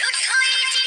いけ!